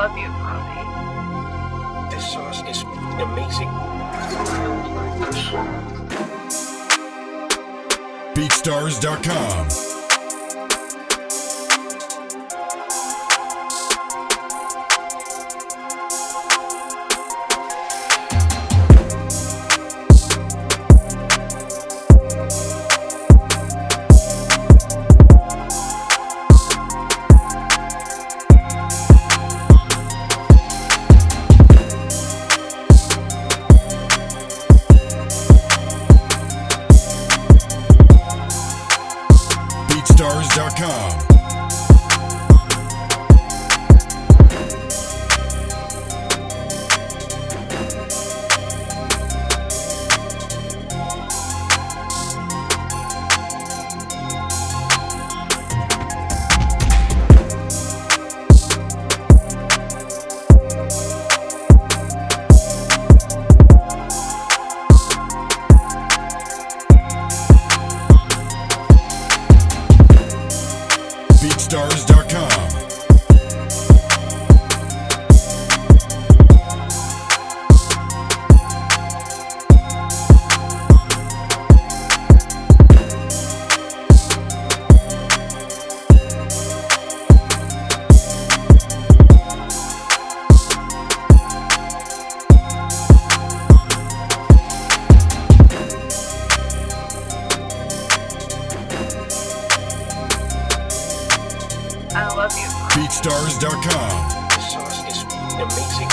love you, Bobby. This sauce is amazing. BeatStars.com. BeatStars.com. BeatStars.com. I love you. BeatStars.com.